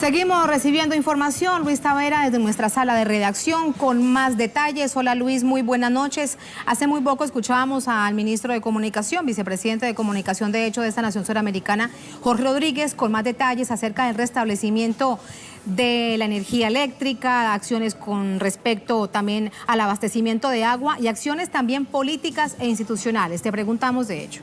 Seguimos recibiendo información, Luis Tavera, desde nuestra sala de redacción con más detalles. Hola Luis, muy buenas noches. Hace muy poco escuchábamos al ministro de Comunicación, vicepresidente de Comunicación de hecho de esta nación suramericana, Jorge Rodríguez, con más detalles acerca del restablecimiento de la energía eléctrica, acciones con respecto también al abastecimiento de agua y acciones también políticas e institucionales. Te preguntamos de hecho.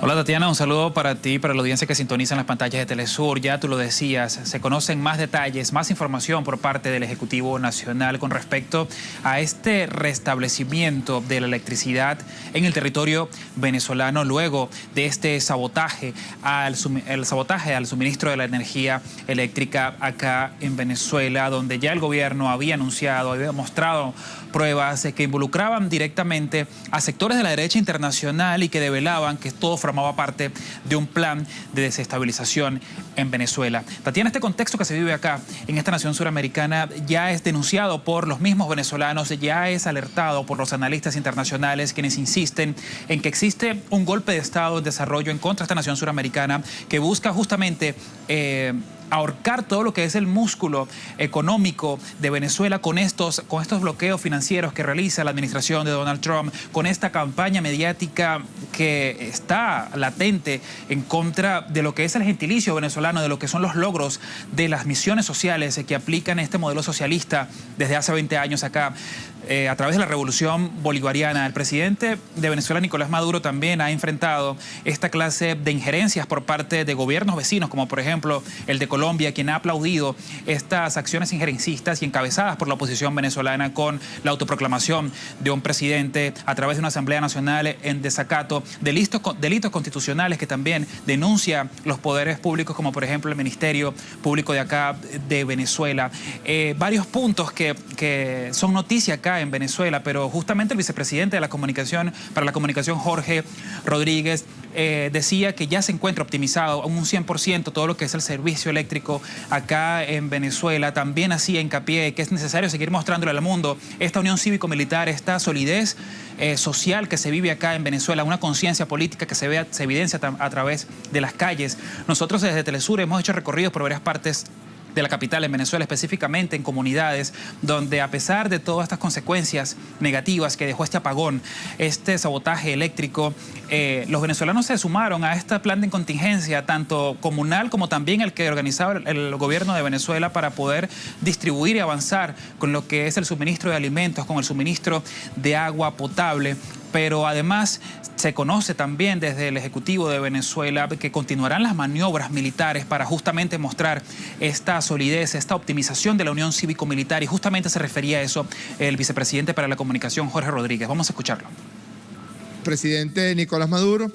Hola Tatiana, un saludo para ti para la audiencia que sintoniza en las pantallas de Telesur. Ya tú lo decías, se conocen más detalles, más información por parte del Ejecutivo Nacional con respecto a este restablecimiento de la electricidad en el territorio venezolano luego de este sabotaje al, sabotaje al suministro de la energía eléctrica acá en Venezuela, donde ya el gobierno había anunciado, había mostrado pruebas que involucraban directamente a sectores de la derecha internacional y que develaban que todo formaba parte de un plan de desestabilización en Venezuela. Tatiana, este contexto que se vive acá, en esta nación suramericana, ya es denunciado por los mismos venezolanos, ya es alertado por los analistas internacionales quienes insisten en que existe un golpe de Estado en desarrollo en contra de esta nación suramericana que busca justamente... Eh, ahorcar todo lo que es el músculo económico de Venezuela con estos, con estos bloqueos financieros que realiza la administración de Donald Trump, con esta campaña mediática que está latente en contra de lo que es el gentilicio venezolano, de lo que son los logros de las misiones sociales que aplican este modelo socialista desde hace 20 años acá. Eh, a través de la revolución bolivariana. El presidente de Venezuela, Nicolás Maduro, también ha enfrentado esta clase de injerencias por parte de gobiernos vecinos, como por ejemplo el de Colombia, quien ha aplaudido estas acciones injerencistas y encabezadas por la oposición venezolana con la autoproclamación de un presidente a través de una Asamblea Nacional en desacato, delitos, delitos constitucionales que también denuncia los poderes públicos, como por ejemplo el Ministerio Público de acá de Venezuela. Eh, varios puntos que, que son noticia acá en Venezuela, pero justamente el vicepresidente de la comunicación, para la comunicación, Jorge Rodríguez, eh, decía que ya se encuentra optimizado un 100% todo lo que es el servicio eléctrico acá en Venezuela. También hacía hincapié que es necesario seguir mostrándole al mundo esta unión cívico-militar, esta solidez eh, social que se vive acá en Venezuela, una conciencia política que se, ve, se evidencia a través de las calles. Nosotros desde Telesur hemos hecho recorridos por varias partes de la capital en Venezuela, específicamente en comunidades donde a pesar de todas estas consecuencias negativas que dejó este apagón, este sabotaje eléctrico, eh, los venezolanos se sumaron a este plan de contingencia, tanto comunal como también el que organizaba el gobierno de Venezuela para poder distribuir y avanzar con lo que es el suministro de alimentos, con el suministro de agua potable pero además se conoce también desde el Ejecutivo de Venezuela que continuarán las maniobras militares para justamente mostrar esta solidez, esta optimización de la unión cívico-militar y justamente se refería a eso el vicepresidente para la comunicación Jorge Rodríguez. Vamos a escucharlo. El presidente Nicolás Maduro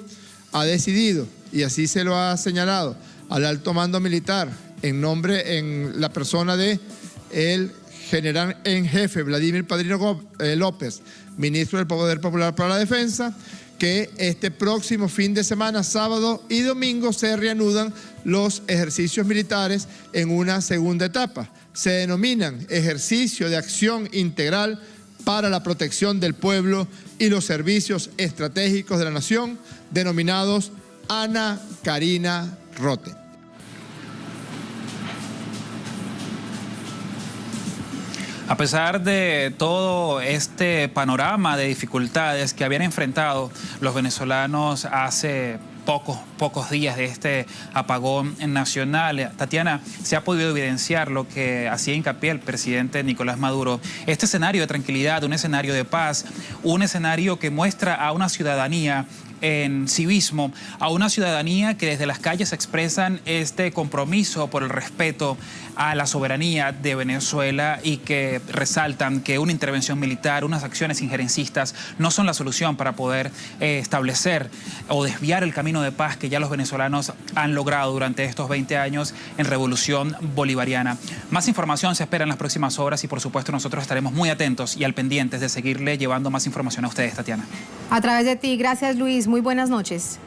ha decidido, y así se lo ha señalado, al alto mando militar en nombre, en la persona de el general en jefe Vladimir Padrino eh, López, ministro del Poder Popular para la Defensa, que este próximo fin de semana, sábado y domingo, se reanudan los ejercicios militares en una segunda etapa. Se denominan ejercicio de acción integral para la protección del pueblo y los servicios estratégicos de la nación, denominados Ana Karina Rote. A pesar de todo este panorama de dificultades que habían enfrentado los venezolanos hace pocos, pocos días de este apagón nacional. Tatiana, se ha podido evidenciar lo que hacía hincapié el presidente Nicolás Maduro. Este escenario de tranquilidad, un escenario de paz, un escenario que muestra a una ciudadanía en civismo, a una ciudadanía que desde las calles expresan este compromiso por el respeto a la soberanía de Venezuela y que resaltan que una intervención militar, unas acciones injerencistas no son la solución para poder eh, establecer o desviar el camino de paz que ya los venezolanos han logrado durante estos 20 años en revolución bolivariana. Más información se espera en las próximas horas y por supuesto nosotros estaremos muy atentos y al pendientes de seguirle llevando más información a ustedes, Tatiana. A través de ti, gracias Luis, muy buenas noches.